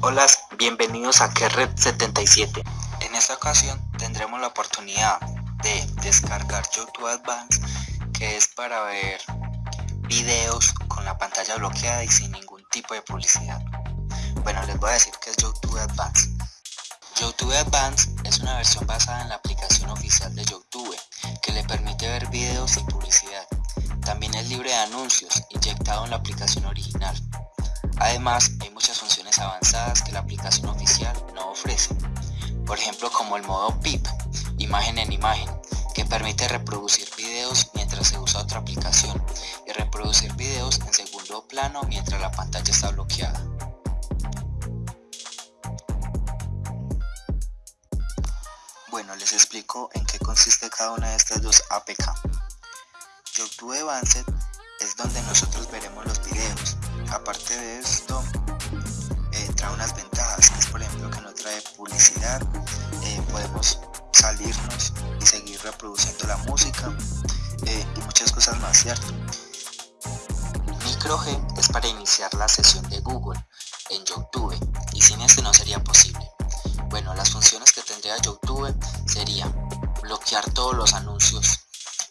Hola, bienvenidos a Kerred 77. En esta ocasión tendremos la oportunidad de descargar YouTube Advance, que es para ver videos con la pantalla bloqueada y sin ningún tipo de publicidad. Bueno, les voy a decir que es YouTube Advance. YouTube Advance es una versión basada en la aplicación oficial de YouTube que le permite ver videos sin publicidad. También es libre de anuncios, inyectado en la aplicación original. Además, hay muchas funciones avanzadas que la aplicación oficial no ofrece. Por ejemplo, como el modo PIP, imagen en imagen, que permite reproducir videos mientras se usa otra aplicación y reproducir videos en segundo plano mientras la pantalla está bloqueada. Bueno, les explico en qué consiste cada una de estas dos APK. YouTube Advanced es donde nosotros veremos los videos. Aparte de esto, eh, trae unas ventajas, es por ejemplo que no trae publicidad, eh, podemos salirnos y seguir reproduciendo la música eh, y muchas cosas más, ¿cierto? Micro G es para iniciar la sesión de Google en YouTube y sin este no sería posible. Bueno, las funciones tendría YouTube serían bloquear todos los anuncios,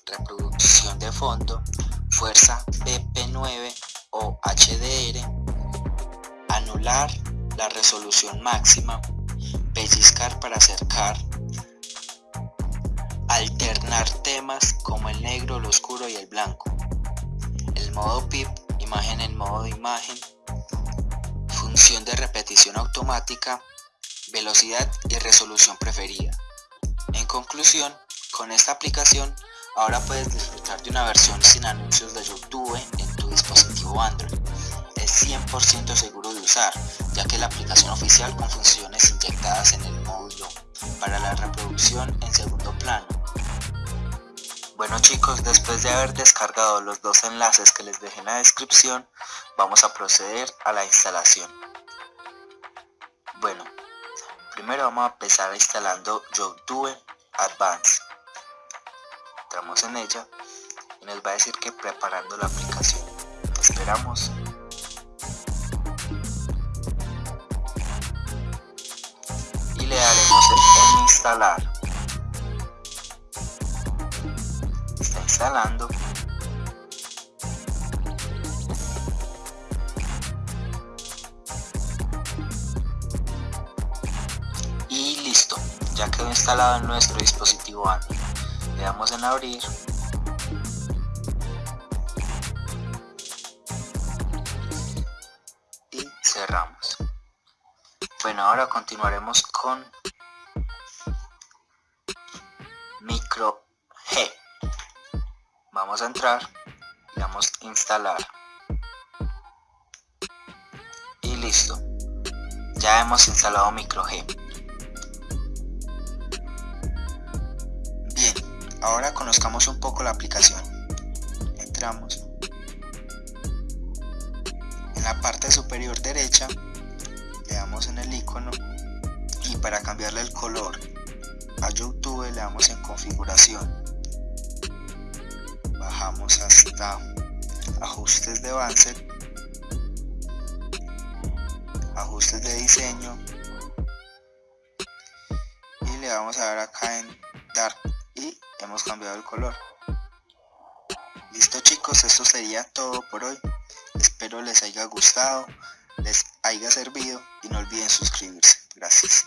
reproducción de fondo, fuerza PP9 o HDR, anular la resolución máxima, pellizcar para acercar, alternar temas como el negro, el oscuro y el blanco, el modo PIP, imagen en modo de imagen, función de repetición automática, velocidad y resolución preferida. En conclusión, con esta aplicación ahora puedes disfrutar de una versión sin anuncios de YouTube en tu dispositivo Android. Es 100% seguro de usar, ya que la aplicación oficial con funciones inyectadas en el módulo para la reproducción en segundo plano. Bueno chicos, después de haber descargado los dos enlaces que les dejé en la descripción, vamos a proceder a la instalación. Bueno, Primero vamos a empezar instalando YouTube Advance. Entramos en ella y nos va a decir que preparando la aplicación. Esperamos. Y le daremos en instalar. Está instalando. Ya quedó instalado en nuestro dispositivo Android. Le damos en abrir. Y cerramos. Bueno, ahora continuaremos con micro G. Vamos a entrar, le damos instalar. Y listo. Ya hemos instalado micro G. Ahora conozcamos un poco la aplicación. Entramos. En la parte superior derecha le damos en el icono y para cambiarle el color a YouTube le damos en configuración. Bajamos hasta ajustes de avance, ajustes de diseño y le vamos a dar acá en Dark y hemos cambiado el color. Listo chicos esto sería todo por hoy. Espero les haya gustado les haya servido y no olviden suscribirse. Gracias